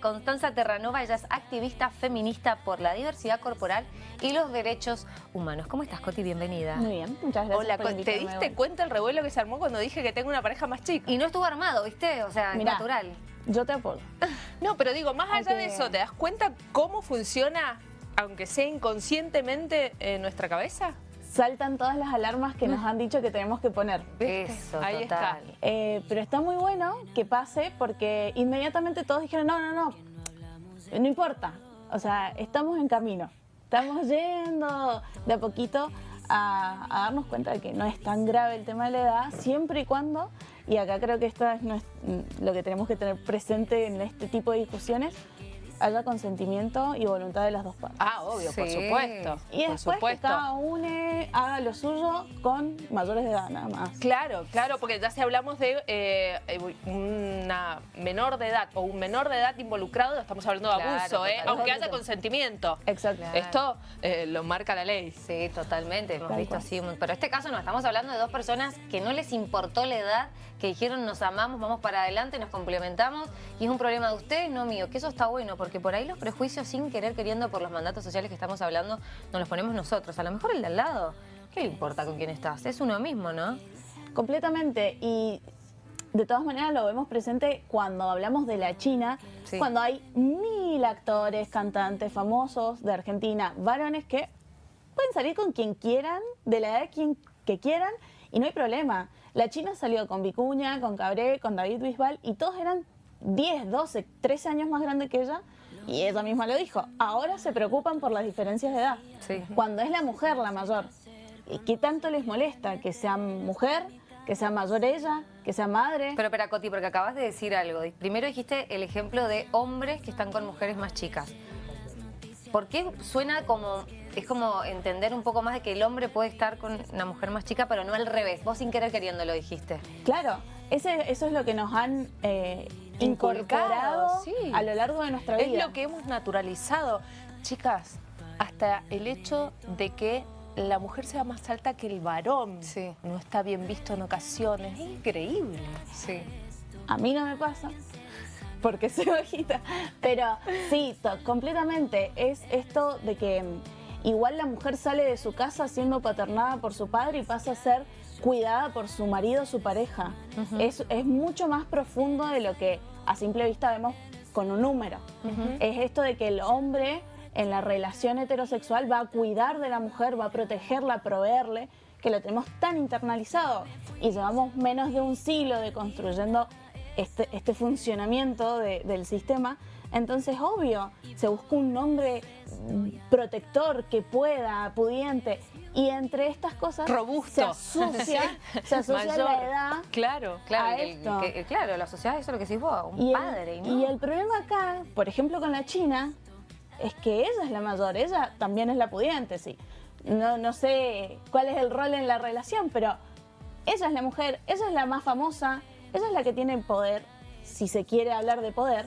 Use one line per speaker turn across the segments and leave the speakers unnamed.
Constanza Terranova, ella es activista feminista por la diversidad corporal y los derechos humanos. ¿Cómo estás, Coti? Bienvenida.
Muy bien, muchas gracias
Hola,
por
¿te diste cuenta el revuelo que se armó cuando dije que tengo una pareja más chica?
Y no estuvo armado, ¿viste? O sea,
Mirá.
natural.
Yo te apoyo.
No, pero digo, más allá de eso, ¿te das cuenta cómo funciona, aunque sea inconscientemente, en nuestra cabeza?
Saltan todas las alarmas que nos han dicho que tenemos que poner.
¿Viste?
Eso,
Ahí
total.
está.
Eh, pero está muy bueno que pase porque inmediatamente todos dijeron, no, no, no, no importa. O sea, estamos en camino. Estamos yendo de a poquito a, a darnos cuenta de que no es tan grave el tema de la edad, siempre y cuando, y acá creo que esto es lo que tenemos que tener presente en este tipo de discusiones, haya consentimiento y voluntad de las dos partes.
Ah, obvio, por
Sí.
supuesto.
Y
por
después que
supuesto.
cada uno haga lo suyo con mayores de edad nada más.
Claro, claro, porque ya si hablamos de eh, una menor de edad o un menor de edad involucrado, estamos hablando de
Claro,
abuso, ¿eh? aunque haya consentimiento.
Exacto.
Claro.
Esto eh, lo marca la ley.
Sí, totalmente, hemos visto así. Pero en este caso no, estamos hablando de dos personas que no les importó la edad, que dijeron nos amamos, vamos para adelante, nos complementamos y es un problema de ustedes, no mío. Que eso está bueno, porque por ahí los prejuicios sin querer queriendo por los mandatos sociales que estamos hablando, nos los ponemos nosotros. A lo mejor el de al lado, ¿qué le importa con quién estás? Es uno mismo, ¿no?
Completamente. Y de todas maneras lo vemos presente cuando hablamos de la China,
Sí.
cuando hay mil actores, cantantes famosos de Argentina, varones que pueden salir con quien quieran, de la edad quien, que quieran, y no hay problema. La China salió con Vicuña, con Cabré, con David Bisbal, y todos eran 10, 12, 13 años más grandes que ella, y ella misma lo dijo. Ahora se preocupan por las diferencias de edad.
Sí.
Cuando es la mujer la mayor. ¿Y qué tanto les molesta que sea mujer, que sea mayor ella, que sea madre?
Pero espera, Coti, porque acabas de decir algo. Primero dijiste el ejemplo de hombres que están con mujeres más chicas. ¿Por qué suena como... Es como entender un poco más de que el hombre puede estar con una mujer más chica, pero no al revés. Vos sin querer queriendo lo dijiste.
Claro, ese, eso es lo que nos han eh, incorporado
sí.
a lo largo de nuestra
Es
vida.
lo que hemos naturalizado. Chicas, hasta el hecho de que la mujer sea más alta que el varón
Sí.
no está bien visto en ocasiones. Es increíble.
Sí.
A mí no me pasa, porque soy bajita. Pero sí, completamente. Es esto de que mm, igual la mujer sale de su casa siendo paternada por su padre y pasa a ser cuidada por su marido o su pareja. es, es mucho más profundo de lo que a simple vista vemos con un número. Es esto de que el hombre en la relación heterosexual va a cuidar de la mujer, va a protegerla, a proveerle, que lo tenemos tan internalizado. Y llevamos menos de un siglo de construyendo este, este funcionamiento de- del sistema. Entonces, obvio, se busca un hombre mm, protector que pueda, pudiente. Y entre estas cosas
Robusto.
se asocia, se asocia
Mayor.
la edad
Claro.
Claro,
a
y el-
esto.
que- claro, la sociedad, eso es lo que decís vos, un
y
padre. y ¿no?
y el problema acá, por ejemplo con la China, es que ella es la mayor, ella también es la pudiente, sí. No, no sé cuál es el rol en la relación, pero ella es la mujer, ella es la más famosa, ella es la que tiene poder, si se quiere hablar de poder,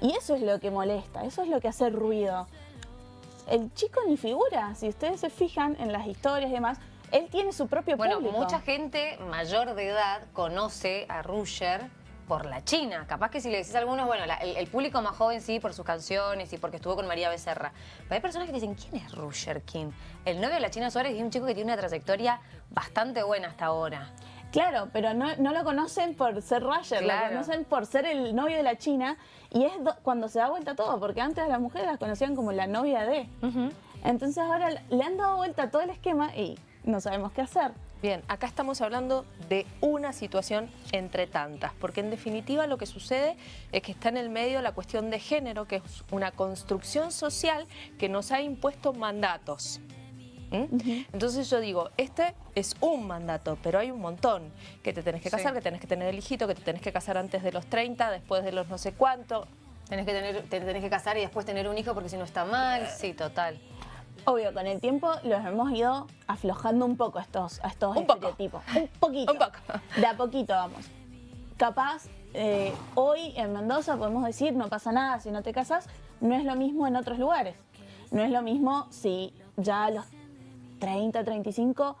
y eso es lo que molesta, eso es lo que hace ruido. El chico ni figura, si ustedes se fijan en las historias y demás, él tiene su propio
Bueno,
público.
mucha gente mayor de edad conoce a Rusher por la China. Capaz que si le decís a algunos, bueno, la- el, el público más joven sí por sus canciones y porque estuvo con María Becerra. Pero hay personas que dicen, ¿quién es Rusher King? El novio de la China Suárez es un chico que tiene una trayectoria bastante buena hasta ahora.
Claro, pero no, no lo conocen por ser Roger,
Claro.
lo conocen por ser el novio de la China y es do- cuando se da vuelta todo, porque antes a las mujeres las conocían como la novia de. Entonces ahora le han dado vuelta todo el esquema y no sabemos qué hacer.
Bien, acá estamos hablando de una situación entre tantas, porque en definitiva lo que sucede es que está en el medio la cuestión de género, que es una construcción social que nos ha impuesto mandatos. ¿Mm? Entonces yo digo, este es un mandato, pero hay un montón. Que te tenés que
Sí.
casar, que tenés que tener el hijito, que te tenés que casar antes de los 30, después de los no sé cuánto.
Tenés que, tener, te tenés que casar y después tener un hijo porque si no está mal. Sí, total.
Obvio, con el tiempo los hemos ido aflojando un poco a estos, a estos
Un poco.
estereotipos. Un poquito.
Un poco.
De a poquito vamos. Capaz, eh, hoy en Mendoza podemos decir, no pasa nada si no te casas, no es lo mismo en otros lugares. No es lo mismo si ya a los 30, 35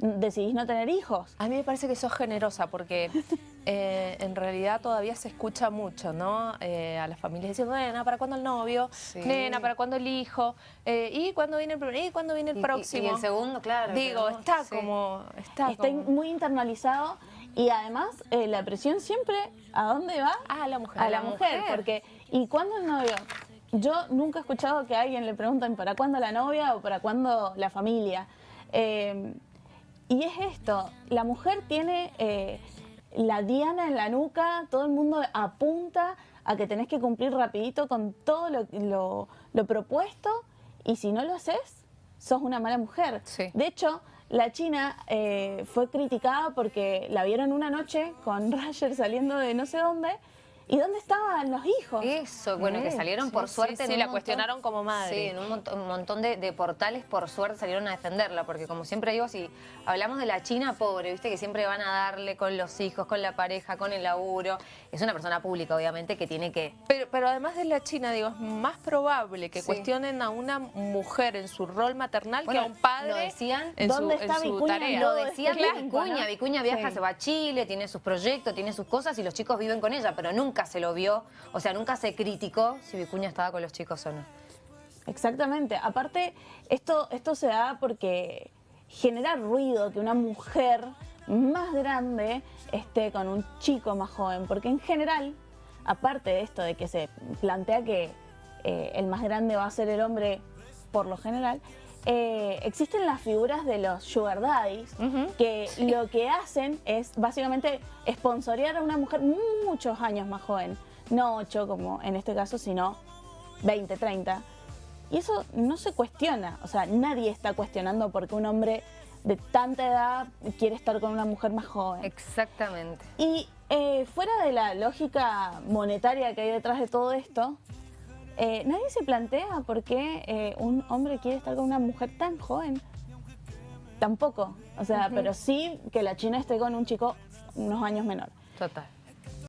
decidís no tener hijos.
A mí me parece que sos generosa porque eh, en realidad todavía se escucha mucho, ¿no? Eh, a las familias diciendo, nena, ¿para cuándo el novio?
Sí.
Nena, ¿para cuándo el hijo? Eh, ¿Y cuándo viene el primer? ¿Y cuándo viene el
Y- y-
próximo?
y el segundo, claro,
Digo, está
sí.
como... Está,
Está
como-
muy internalizado y además eh, la presión siempre, ¿a dónde va?
Ah, la mujer.
a la mujer,
mujer.
porque ¿y cuándo el novio? Yo nunca he escuchado que a alguien le pregunten para cuándo la novia o para cuándo la familia. Eh, y es esto, la mujer tiene eh, la diana en la nuca, todo el mundo apunta a que tenés que cumplir rapidito con todo lo, lo- lo propuesto y si no lo haces, sos una mala mujer.
Sí.
De hecho, la China eh, fue criticada porque la vieron una noche con Roger saliendo de no sé dónde. ¿Y dónde estaban los hijos?
Eso, bueno, que
Sí,
salieron
sí,
por
sí,
suerte.
sí,
en un
la
montón-
cuestionaron como madre.
Sí, en un montón, un montón de, de portales por suerte salieron a defenderla, porque como siempre digo, si hablamos de la China pobre, viste que siempre van a darle con los hijos, con la pareja, con el laburo. Es una persona pública, obviamente, que tiene que.
Pero, pero además de la China, digo, es más probable que
Sí.
cuestionen a una mujer en su rol maternal
Bueno,
que a un padre
lo decían.
en
¿Dónde
su,
está
en
Vicuña
tarea.
Lo
todo
decía
tiempo,
Vicuña. Vicuña viaja,
Sí.
se va a Chile, tiene sus proyectos, tiene sus cosas y los chicos viven con ella, pero nunca se lo vio, o sea, nunca se criticó si Vicuña estaba con los chicos o no.
Exactamente. Aparte, esto, esto se da porque genera ruido que una mujer más grande esté con un chico más joven. Porque en general, aparte de esto de que se plantea que eh, el más grande va a ser el hombre por lo general, eh, existen las figuras de los sugar daddies que lo que hacen es básicamente sponsorear a una mujer muchos años más joven. No 8 como en este caso, sino 20, 30. Y eso no se cuestiona, o sea, nadie está cuestionando porque un hombre de tanta edad quiere estar con una mujer más joven.
Exactamente.
Y eh, fuera de la lógica monetaria que hay detrás de todo esto, eh, nadie se plantea por qué eh, un hombre quiere estar con una mujer tan joven. Tampoco, o sea, pero sí que la China esté con un chico unos años menor.
Total.